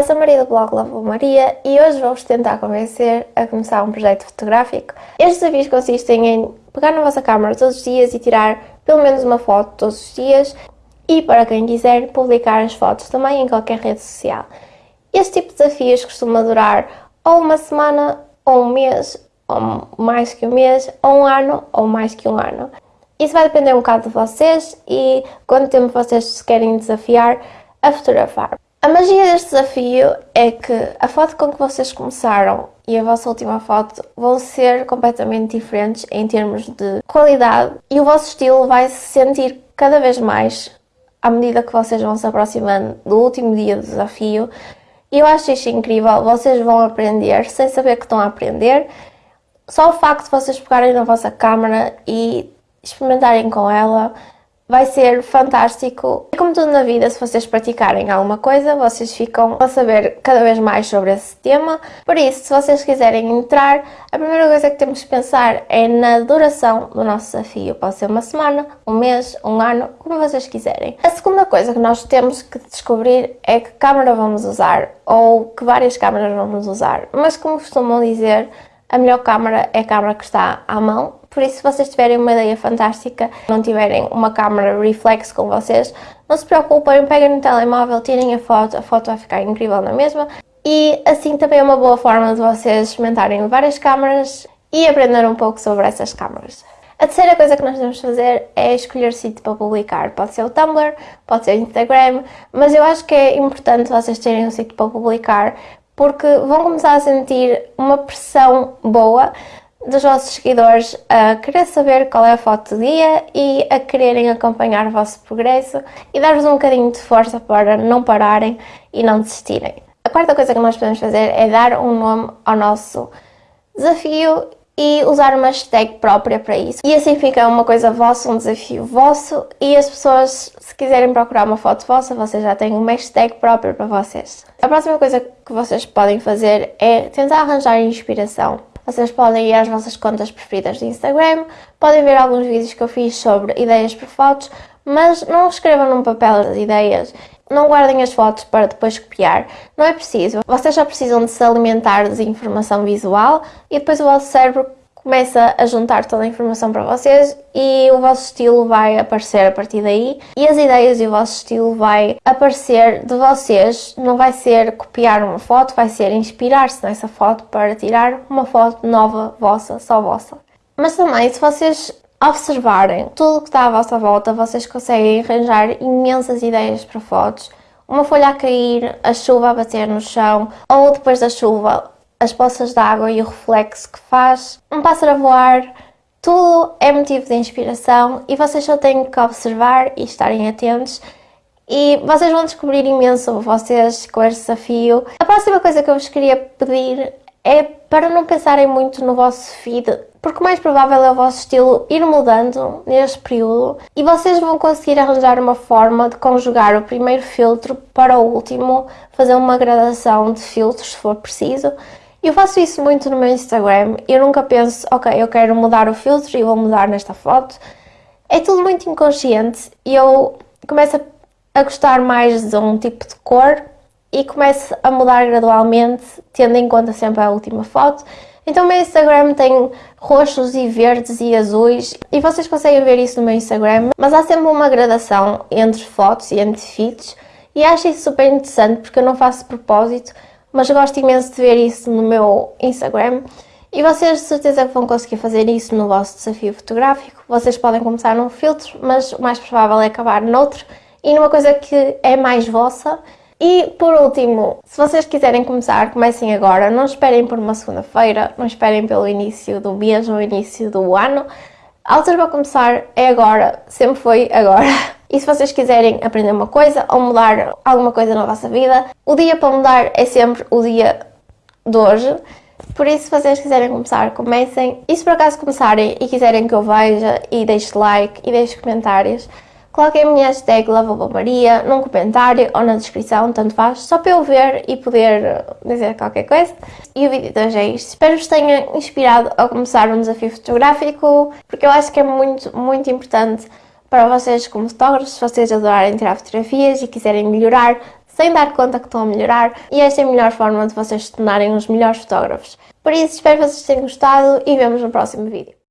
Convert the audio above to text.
Olá, sou a Maria do blog Lavo Maria e hoje vou-vos tentar convencer a começar um projeto fotográfico. Estes desafios consistem em pegar na vossa câmera todos os dias e tirar pelo menos uma foto todos os dias e, para quem quiser, publicar as fotos também em qualquer rede social. Este tipo de desafios costuma durar ou uma semana, ou um mês, ou mais que um mês, ou um ano, ou mais que um ano. Isso vai depender um bocado de vocês e quanto tempo vocês se querem desafiar a fotografar. Magia deste desafio é que a foto com que vocês começaram e a vossa última foto vão ser completamente diferentes em termos de qualidade e o vosso estilo vai se sentir cada vez mais à medida que vocês vão se aproximando do último dia do desafio. E eu acho isto incrível, vocês vão aprender sem saber que estão a aprender. Só o facto de vocês pegarem na vossa câmera e experimentarem com ela vai ser fantástico. E como tudo na vida, se vocês praticarem alguma coisa, vocês ficam a saber cada vez mais sobre esse tema. Por isso, se vocês quiserem entrar, a primeira coisa que temos que pensar é na duração do nosso desafio. Pode ser uma semana, um mês, um ano, como vocês quiserem. A segunda coisa que nós temos que descobrir é que câmera vamos usar ou que várias câmeras vamos usar. Mas como costumam dizer, a melhor câmera é a câmera que está à mão por isso, se vocês tiverem uma ideia fantástica, não tiverem uma câmera reflex com vocês, não se preocupem, peguem no telemóvel, tirem a foto, a foto vai ficar incrível na mesma. E assim também é uma boa forma de vocês experimentarem várias câmaras e aprender um pouco sobre essas câmaras. A terceira coisa que nós devemos fazer é escolher sítio para publicar. Pode ser o Tumblr, pode ser o Instagram, mas eu acho que é importante vocês terem um sítio para publicar porque vão começar a sentir uma pressão boa dos vossos seguidores a querer saber qual é a foto do dia e a quererem acompanhar o vosso progresso e dar-vos um bocadinho de força para não pararem e não desistirem. A quarta coisa que nós podemos fazer é dar um nome ao nosso desafio e usar uma hashtag própria para isso. E assim fica uma coisa vossa, um desafio vosso e as pessoas, se quiserem procurar uma foto vossa, vocês já têm uma hashtag própria para vocês. A próxima coisa que vocês podem fazer é tentar arranjar inspiração. Vocês podem ir às vossas contas preferidas de Instagram, podem ver alguns vídeos que eu fiz sobre ideias por fotos, mas não escrevam num papel as ideias, não guardem as fotos para depois copiar, não é preciso. Vocês só precisam de se alimentar de informação visual e depois o vosso cérebro começa a juntar toda a informação para vocês e o vosso estilo vai aparecer a partir daí e as ideias e o vosso estilo vai aparecer de vocês, não vai ser copiar uma foto, vai ser inspirar-se nessa foto para tirar uma foto nova vossa, só vossa. Mas também se vocês observarem tudo o que está à vossa volta, vocês conseguem arranjar imensas ideias para fotos. Uma folha a cair, a chuva a bater no chão, ou depois da chuva as poças de água e o reflexo que faz, um pássaro a voar, tudo é motivo de inspiração e vocês só têm que observar e estarem atentos e vocês vão descobrir imenso vocês com este desafio. A próxima coisa que eu vos queria pedir é para não pensarem muito no vosso feed, porque o mais provável é o vosso estilo ir mudando neste período e vocês vão conseguir arranjar uma forma de conjugar o primeiro filtro para o último, fazer uma gradação de filtros se for preciso eu faço isso muito no meu Instagram, eu nunca penso, ok, eu quero mudar o filtro e vou mudar nesta foto. É tudo muito inconsciente e eu começo a gostar mais de um tipo de cor e começo a mudar gradualmente, tendo em conta sempre a última foto. Então o meu Instagram tem roxos e verdes e azuis e vocês conseguem ver isso no meu Instagram, mas há sempre uma gradação entre fotos e entre feeds e acho isso super interessante porque eu não faço propósito, mas gosto imenso de ver isso no meu Instagram e vocês de certeza que vão conseguir fazer isso no vosso desafio fotográfico. Vocês podem começar num filtro, mas o mais provável é acabar noutro e numa coisa que é mais vossa. E por último, se vocês quiserem começar, comecem agora, não esperem por uma segunda-feira, não esperem pelo início do mês ou início do ano. A altura para começar é agora, sempre foi agora. E se vocês quiserem aprender uma coisa ou mudar alguma coisa na vossa vida, o dia para mudar é sempre o dia de hoje. Por isso, se vocês quiserem começar, comecem. E se por acaso começarem e quiserem que eu veja e deixe like e deixe comentários, coloquem a minha hashtag Maria num comentário ou na descrição, tanto faz, só para eu ver e poder dizer qualquer coisa. E o vídeo de hoje é isto. Espero que vos tenha inspirado a começar um desafio fotográfico, porque eu acho que é muito, muito importante para vocês como fotógrafos, se vocês adorarem tirar fotografias e quiserem melhorar, sem dar conta que estão a melhorar e esta é a melhor forma de vocês se tornarem os melhores fotógrafos. Por isso, espero que vocês tenham gostado e vemos no próximo vídeo.